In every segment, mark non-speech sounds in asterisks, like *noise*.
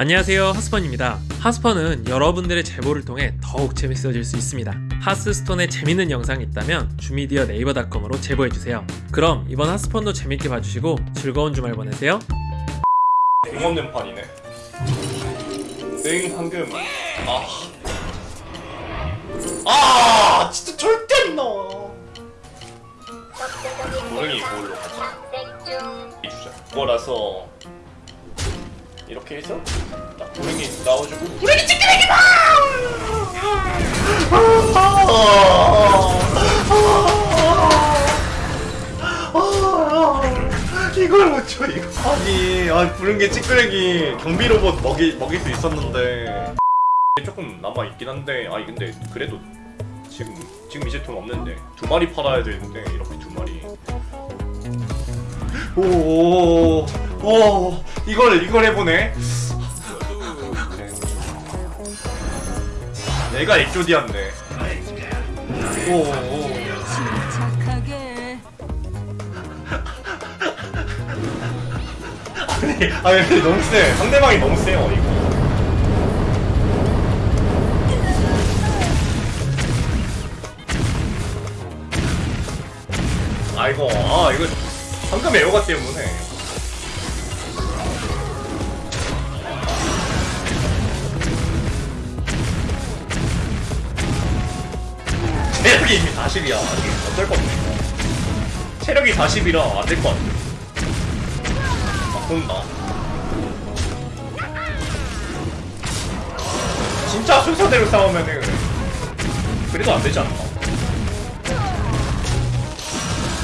안녕하세요 하스펀입니다 하스펀은 여러분들의 제보를 통해 더욱 재밌어질 수 있습니다 하스스톤에 재밌는 영상이 있다면 주미디어 네이버닷컴으로 제보해주세요 그럼 이번 하스펀도 재밌게 봐주시고 즐거운 주말 보내세요 응 없는 판이네. 응 황금. 아. 아 진짜 절대 안 나와. 고릉이 뭘로 가자. 이 주자. 뭐라서 이렇게 해서 딱 고릉이 나와주고. 고릉이 찌끄레기 봐. 이걸 못쳐 이거? 아니 아 부른 게 찌끄레기 경비 로봇 먹이 먹일 수 있었는데. 조금 남아 있긴 한데 아니 근데 그래도 지금 지금 이제 돈 없는데 두 마리 팔아야 되는데 이렇게 두 마리. 오오 오 이걸 이걸 해보네 내가 오오 착하게 아니, 아니 근데 너무 세. 상대방이 너무 세요 이거. 아 이거 아 이거 방금 에어가 때문에. 체력이 이미 40이야. 어쩔 거 없네. 체력이 40이라 안 될 것 같아. 바꾼다. 진짜 순서대로 싸우면은 그래도 안 되지 않나?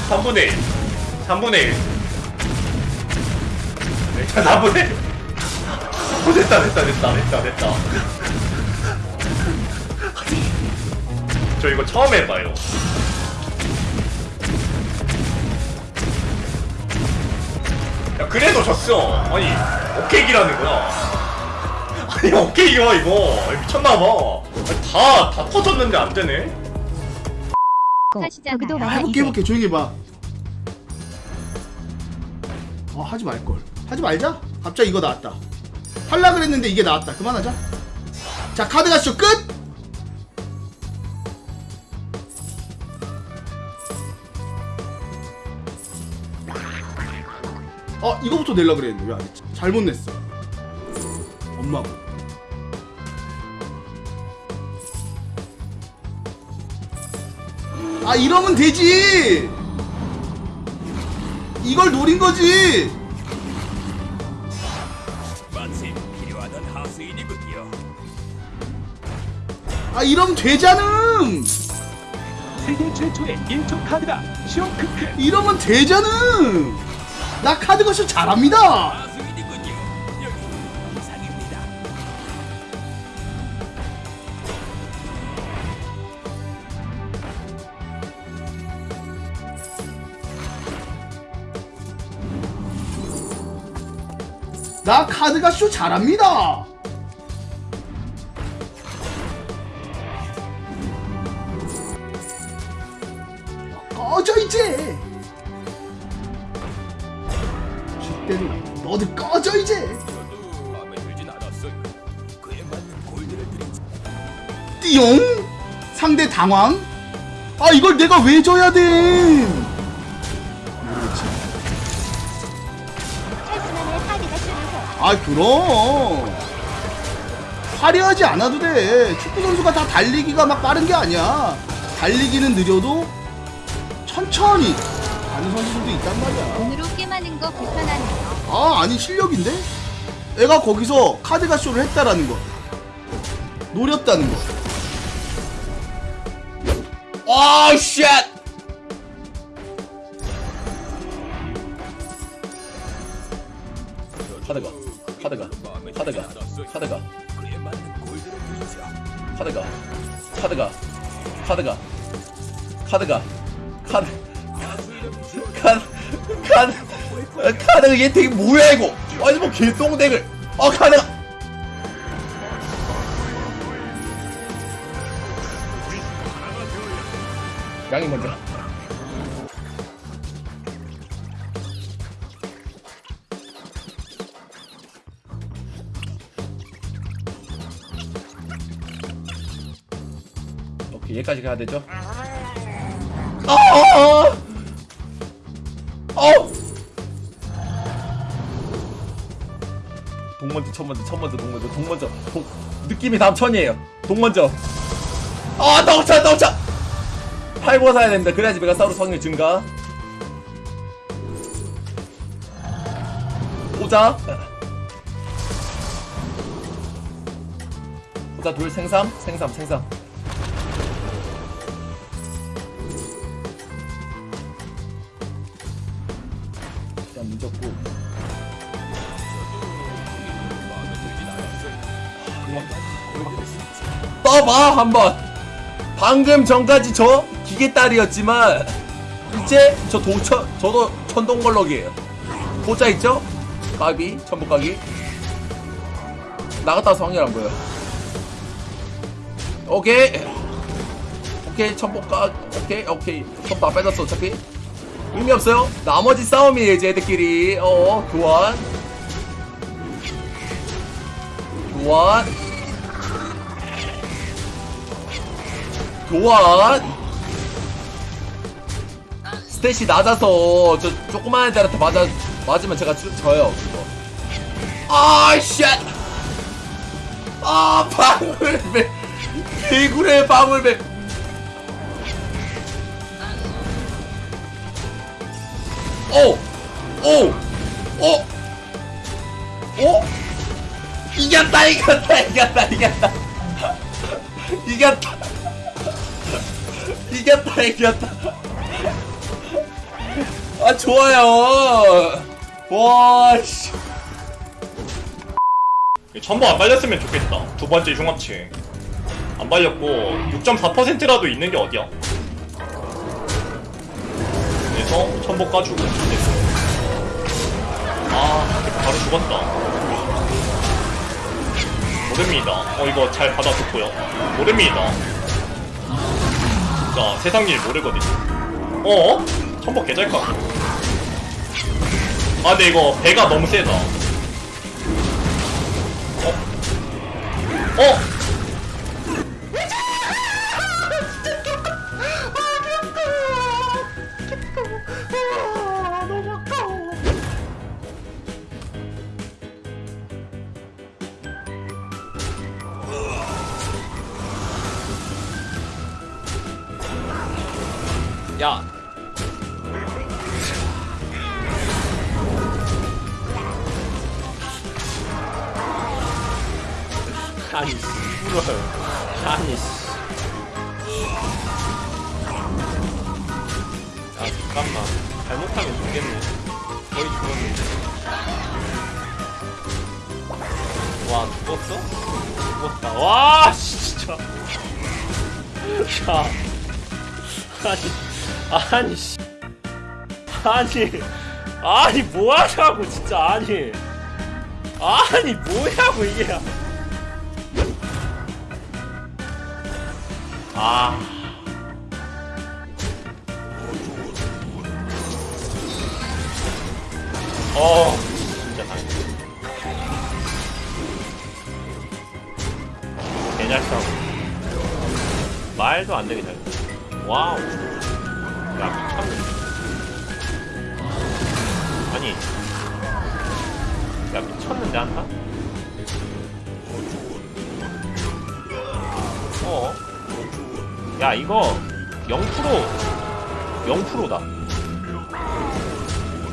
3분의 1 3분의 1 자, 4분의 1 어, 됐다 됐다 됐다 됐다 됐다 저 이거 처음 해봐요. 야 그래도 졌어. 아니 오케이기라는 거야. 아니 오케이기야 이거. 미쳤나봐. 다다 터졌는데 안 되네? 저기도 아, 해볼게 해볼게 조용히 해봐. 어 하지 말걸. 하지 말자. 갑자기 이거 나왔다. 할라 그랬는데 이게 나왔다. 그만하자. 자 카드 가시죠. 끝 어, 이거부터 낼라 그랬는데 왜 안 했지? 잘못 냈어. 엄마고. 아, 이러면 되지! 이걸 노린 거지! 마침 필요하던 하수인이군요. 아, 이러면 되잖음! 세계 최초의 1초 카드다. 쇼크크 이러면 되잖음! 나 카드 거실 잘합니다! 나 카드가 쇼 잘합니다! 꺼져 이제! 때는 너도 꺼져 이제! 띠용? 상대 당황? 아 이걸 내가 왜 져야 돼? 아 그럼 화려하지 않아도 돼. 축구 선수가 다 달리기가 막 빠른 게 아니야. 달리기는 느려도 천천히 가는 선수들도 있단 말이야. 돈으로 게임하는 거 불편하네요. 아 아니 실력인데? 애가 거기서 카드가 쇼를 했다라는 거 노렸다는 거 아, shit! 카드가 카드가 카드가 카드가 드리죠. 카드가 카드가 카드가 카드가 카드 칸, 칸, 칸은 얘 되게 뭐야 이거? 아니 뭐 개똥댕을. 어, 칸은. 양이 먼저. 오케이 얘까지 가야 되죠? 아! 아, 아. 동먼저 첫먼저 첫먼저 동먼저 동먼저 동 느낌이 다음 천이에요. 동먼저 아 덩차 덩차! 팔고 사야 됩니다 그래야지 메가사우루스 확률 증가. 오자. 오자 둘 생삼 생삼 생삼 늦었고. 떠봐 한번. 방금 전까지 저 기계딸이었지만 이제 저 도천 저도 천동걸럭이에요. 보자 있죠? 까비 천복가기 나갔다 와서 확률 안 보여. 오케이. 오케이 천복가 오케이 오케이. 천다 빼졌어 어차피 의미 없어요. 나머지 싸움이에요 이제 애들끼리. 어 교환. 교환. 교환. stat이 낮아서 저 조그만 애들한테 맞아 맞으면 제가 주, 져요 그거. 아 shit! 아 방울배 개구레 방울배 오 오 오 오? 이겼다 이겼다 이겼다 이겼다 이겼다 이겼다 이겼다 아 좋아요 와 씨 전부 안 발렸으면 좋겠다. 두 번째 흉합체. 안 발렸고 6.4%라도 있는 게 어디야? 그래서 천복 까주고. 아 바로 죽었다. 모릅니다. 어 이거 잘 받아줬고요. 모릅니다. 자 세상 일 모르거든요. 어? 천복 개잘 까. 아 근데 이거 배가 너무 세다. 어? 야 아니 씨부러요 아니 씨 아, 잠깐만. 잘못하면 죽겠네. 거의 죽었는데. 와, 죽었어? 죽었다. 와, 씨, *laughs* 진짜. 야. 아니, 아니, 씨. 아니, 아니, 뭐 하냐고, 진짜, 아니. 아니, 뭐냐고, 이게. 아. 어, 진짜 당했네. 개잘 싸워. 말도 안 되게 잘. 와우. 야, 미쳤네. 아니. 야, 미쳤는데, 한타? 어? 야, 이거 0% 0%다.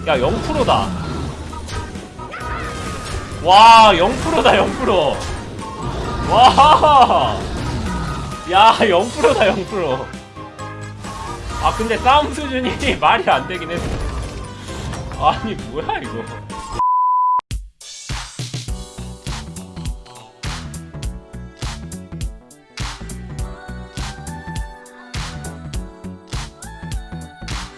야, 0%다. 와, 0%다, 0%. 와! 야, 0%다, 0%. 아, 근데 싸움 수준이 *laughs* 말이 안 되긴 했어. 아니, 뭐야, 이거.